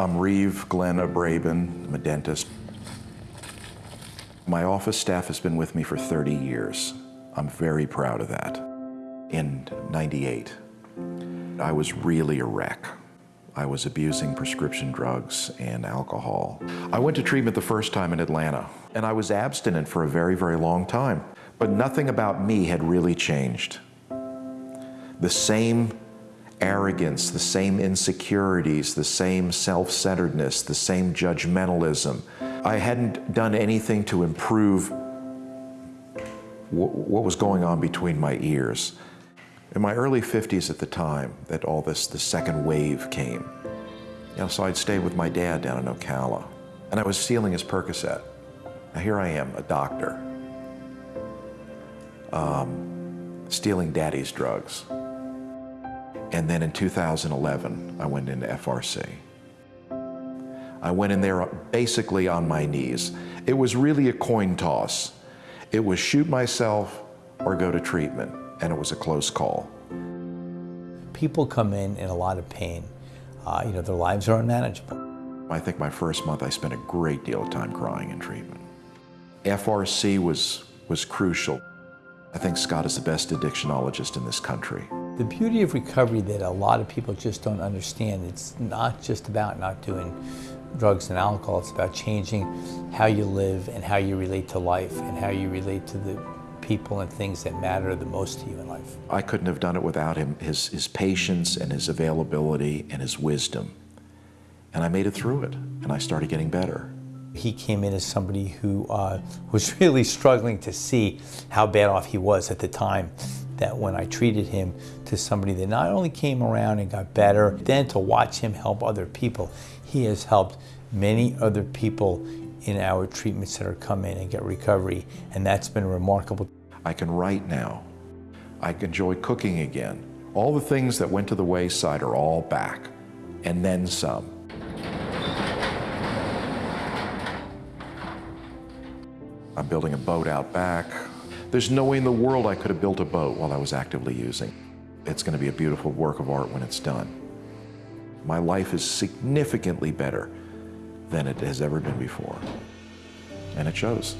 I'm Reeve Glenn Abraben, I'm a dentist. My office staff has been with me for 30 years. I'm very proud of that. In 98, I was really a wreck. I was abusing prescription drugs and alcohol. I went to treatment the first time in Atlanta, and I was abstinent for a very, very long time. But nothing about me had really changed. The same arrogance, the same insecurities, the same self-centeredness, the same judgmentalism. I hadn't done anything to improve what was going on between my ears. In my early 50s at the time that all this, the second wave came, you know, so I'd stay with my dad down in Ocala, and I was stealing his Percocet. Now here I am, a doctor, um, stealing daddy's drugs. And then in 2011, I went into FRC. I went in there basically on my knees. It was really a coin toss. It was shoot myself or go to treatment, and it was a close call. People come in in a lot of pain. Uh, you know, their lives are unmanageable. I think my first month I spent a great deal of time crying in treatment. FRC was, was crucial. I think Scott is the best addictionologist in this country. The beauty of recovery that a lot of people just don't understand, it's not just about not doing drugs and alcohol, it's about changing how you live and how you relate to life and how you relate to the people and things that matter the most to you in life. I couldn't have done it without him, his, his patience and his availability and his wisdom. And I made it through it, and I started getting better. He came in as somebody who uh, was really struggling to see how bad off he was at the time that when I treated him to somebody that not only came around and got better, then to watch him help other people. He has helped many other people in our treatment center come in and get recovery, and that's been remarkable. I can write now. I enjoy cooking again. All the things that went to the wayside are all back, and then some. I'm building a boat out back. There's no way in the world I could have built a boat while I was actively using. It's going to be a beautiful work of art when it's done. My life is significantly better than it has ever been before, and it shows.